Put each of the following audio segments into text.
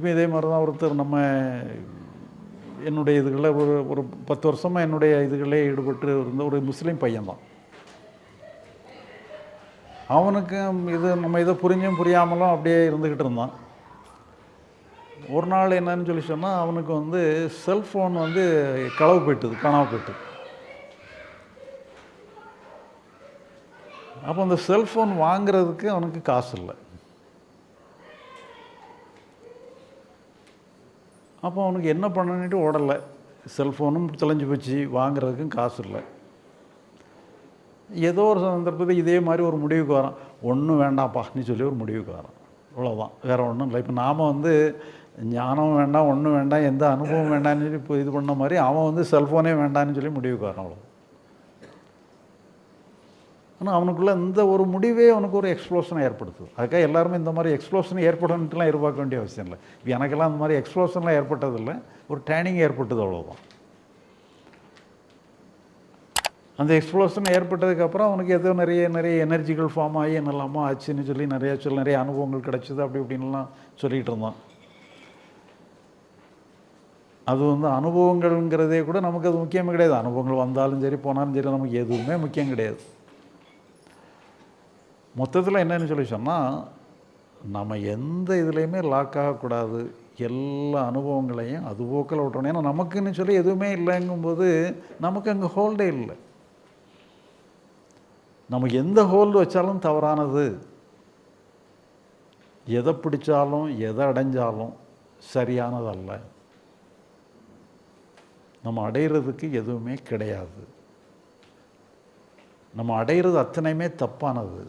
இப்போ இதே மாதிரி தான் ஒருத்தர் நம்ம என்னுடைய இதுகளில் ஒரு ஒரு பத்து வருஷமாக என்னுடைய இதுகளே ஈடுபட்டு இருந்த ஒரு முஸ்லீம் பையன்தான். அவனுக்கு இது நம்ம இதை புரிஞ்சும் புரியாமலும் அப்படியே இருந்துக்கிட்டு இருந்தான். ஒரு நாள் என்னன்னு சொல்லி சொன்னால் அவனுக்கு வந்து செல்ஃபோன் வந்து களவு போயிட்டுது கனவு போயிட்டு. அப்போ அந்த செல்ஃபோன் வாங்குறதுக்கு அவனுக்கு காசு இல்லை. அப்போ அவனுக்கு என்ன பண்ணணுட்டு ஓடலை. செல்ஃபோனும் தொலைஞ்சு போச்சு. வாங்குறதுக்கும் காசு இல்லை. ஏதோ ஒரு சந்தர்ப்பத்தில் இதே மாதிரி ஒரு முடிவுக்கு வரான். ஒன்றும் வேண்டாம்ப்பான்னு சொல்லி ஒரு முடிவுக்கு வரான். அவ்வளோதான் வேறு ஒன்றும் இல்லை. இப்போ நாம் வந்து ஞானம் வேண்டாம் ஒன்றும் வேண்டாம் எந்த அனுபவம் வேண்டாம்னு சொல்லி இப்போ இது பண்ண மாதிரி அவன் வந்து செல்ஃபோனே வேண்டாம்னு சொல்லி முடிவுக்கு வரான் அவ்வளோ ஆனால் அவனுக்குள்ளே இந்த ஒரு முடிவே அவனுக்கு ஒரு எக்ஸ்ப்ளோஷனை ஏற்படுத்துது. அதுக்காக எல்லாருமே இந்த மாதிரி எக்ஸ்ப்ளோஷன் ஏற்படணுன்ட்டுலாம் எதிர்பார்க்க வேண்டிய அவசியம் இல்லை. இப்போ எனக்கெல்லாம் அந்த மாதிரி எக்ஸ்ப்ளோஷன்லாம் ஏற்பட்டதில்லை. ஒரு ட்ரைனிங் ஏற்பட்டது அவ்வளோதான் அந்த எக்ஸ்ப்ளோஷன் ஏற்பட்டதுக்கப்புறம் அவனுக்கு ஏதோ நிறைய நிறைய எனர்ஜிகள் ஃபார்ம் ஆகி என்னெல்லாமோ ஆச்சுன்னு சொல்லி நிறையா சொல்லி நிறைய அனுபவங்கள் கிடச்சிது அப்படி இப்படின்லாம் சொல்லிகிட்டு இருந்தான். அது வந்து அனுபவங்கள்ங்கிறதே கூட நமக்கு அது முக்கியமே கிடையாது. அனுபவங்கள் வந்தாலும் சரி போனாலும் சரி நமக்கு எதுவுமே முக்கியம் கிடையாது. மொத்தத்தில் என்னன்னு சொல்லி சொன்னால் நம்ம எந்த இதுலேயுமே லாக் ஆகக்கூடாது எல்லா அனுபவங்களையும் அது போக்கில் விட்டணும் ஏன்னா நமக்குன்னு சொல்லி எதுவுமே இல்லைங்கும்போது நமக்கு அங்கே ஹோல்டே இல்லை. நம்ம எந்த ஹோல்டு வச்சாலும் தவறானது. எதை பிடிச்சாலும் எதை அடைஞ்சாலும் சரியானதல்ல. நம்ம அடையிறதுக்கு எதுவுமே கிடையாது. நம்ம அடையிறது அத்தனையுமே தப்பானது.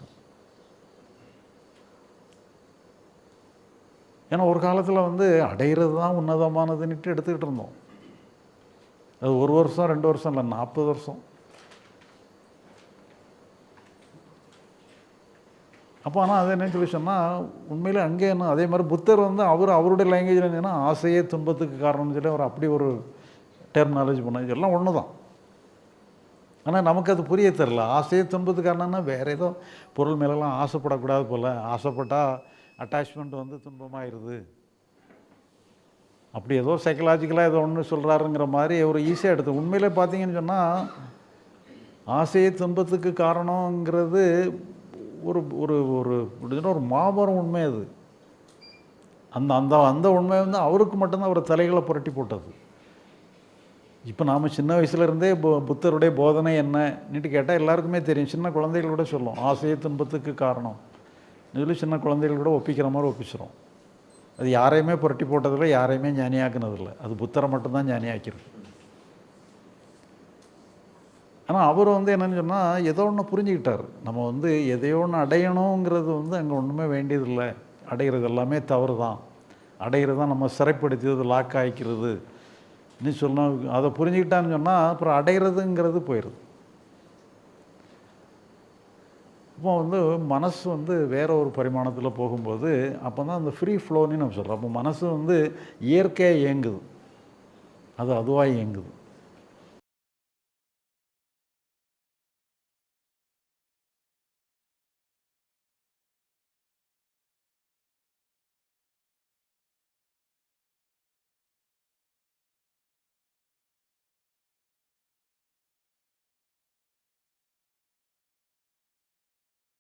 ஏன்னா ஒரு காலத்தில் வந்து அடையிறது தான் உன்னதமானதுன்னுட்டு எடுத்துக்கிட்டு இருந்தோம். அது ஒரு வருஷம் ரெண்டு வருஷம் இல்லை நாற்பது வருஷம். அப்போ ஆனால் அது என்ன சொல்லி சொன்னால் உண்மையில் அங்கே என்ன அதே மாதிரி புத்தர் வந்து அவர் அவருடைய லாங்குவேஜில் என்னன்னா ஆசையே துன்பத்துக்கு காரணம்னு சொல்லி அவர் அப்படி ஒரு டெர்மினாலஜி பண்ண எல்லாம் ஒன்று தான் ஆனால் நமக்கு அது புரிய தெரில ஆசையே துன்பத்துக்கு காரணம்னா வேறு ஏதோ பொருள் மேலெல்லாம் ஆசைப்படக்கூடாது போல். ஆசைப்பட்டால் அட்டாச்மெண்ட் வந்து துன்பமாயிருது. அப்படி ஏதோ சைக்கலாஜிக்கலாக ஏதோ ஒன்று சொல்கிறாருங்கிற மாதிரி ஒரு ஈஸியாக எடுத்து உண்மையிலே பார்த்தீங்கன்னு சொன்னால் ஆசையே துன்பத்துக்கு காரணங்கிறது ஒரு ஒரு ஒரு ஒரு மாபெரும் உண்மை அது. அந்த அந்த அந்த உண்மை வந்து அவருக்கு மட்டும்தான் அவர் தலைகளை புரட்டி போட்டது. இப்போ நாம் சின்ன வயசுலேருந்தே பு புத்தருடைய போதனை என்னன்னுட்டு கேட்டால் எல்லாருக்குமே தெரியும். சின்ன குழந்தைகளோட சொல்லும் ஆசையே துன்பத்துக்கு காரணம். இதில் சின்ன குழந்தைகள் கூட ஒப்பிக்கிற மாதிரி ஒப்பிச்சிடும் அது யாரையுமே புரட்டி போட்டதில்லை யாரையுமே ஞானியாக்குனதில்லை. அது புத்தரை மட்டும்தான் ஞானியாக்கிறது. ஆனால் அவர் வந்து என்னென்னு சொன்னால் ஏதோ ஒன்று புரிஞ்சுக்கிட்டார். நம்ம வந்து எதையோ ஒன்று அடையணுங்கிறது வந்து அங்கே ஒன்றுமே வேண்டியதில்லை. அடைகிறது எல்லாமே தவறு தான் அடைகிறது தான் நம்ம சிறைப்படுத்தியது லாக் ஆகிக்கிறது இன்னும் சொன்னால் அதை புரிஞ்சுக்கிட்டான்னு சொன்னால் அப்புறம் அடைகிறதுங்கிறது போயிடுது அப்போ வந்து மனசு வந்து வேற ஒரு பரிமாணத்தில் போகும்போது அப்போ தான் அந்த ஃப்ரீ ஃப்ளோன்னு நம்ம சொல்கிறோம் அப்போ மனசு வந்து இயற்கையாக இயங்குது. அது அதுவாக இயங்குது.